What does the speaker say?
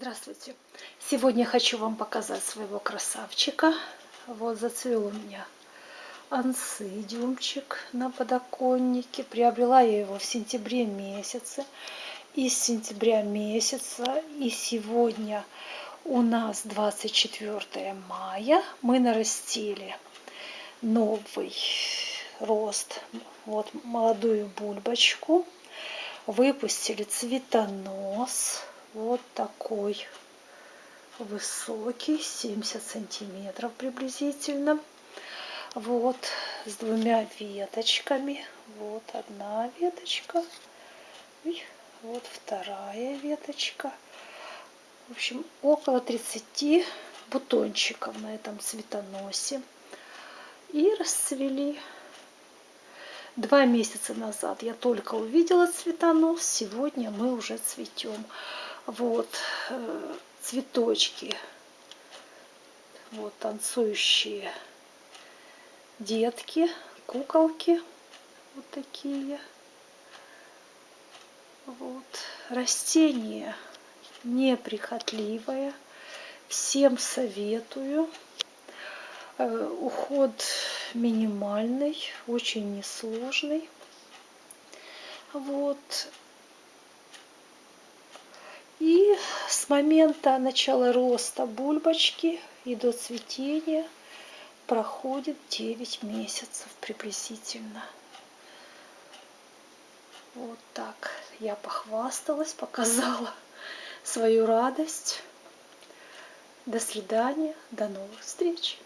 Здравствуйте! Сегодня хочу вам показать своего красавчика. Вот зацвел у меня ансидиумчик на подоконнике. Приобрела я его в сентябре месяце. И с сентября месяца и сегодня у нас 24 мая. Мы нарастили новый рост. Вот молодую бульбочку. Выпустили цветонос вот такой высокий, 70 сантиметров приблизительно. Вот, с двумя веточками. Вот одна веточка. И вот вторая веточка. В общем, около 30 бутончиков на этом цветоносе. И расцвели. Два месяца назад я только увидела цветонос. Сегодня мы уже цветем вот э, цветочки, вот танцующие детки, куколки, вот такие. Вот растение неприхотливое, всем советую. Э, уход минимальный, очень несложный. Вот с момента начала роста бульбочки и до цветения проходит 9 месяцев приблизительно. Вот так я похвасталась, показала свою радость. До свидания, до новых встреч.